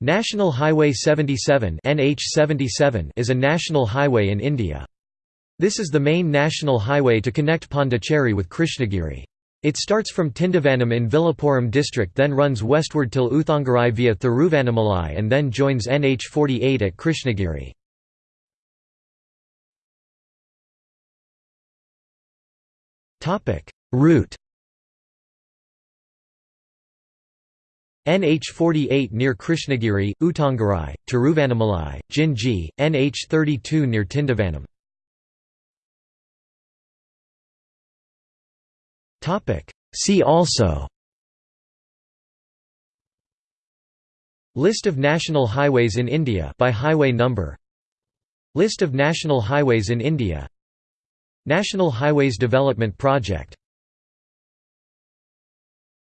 National Highway 77 NH77 is a national highway in India. This is the main national highway to connect Pondicherry with Krishnagiri. It starts from Tindivanam in Villupuram district then runs westward till Oothangrai via Thiruvannamalai and then joins NH48 at Krishnagiri. Route NH48 near Krishnagiri, Oothangrai, Tiruvannamalai, Jinji, NH32 near Tindivanam. See also List of national highways in India by highway number List of national highways in India National Highways Development Project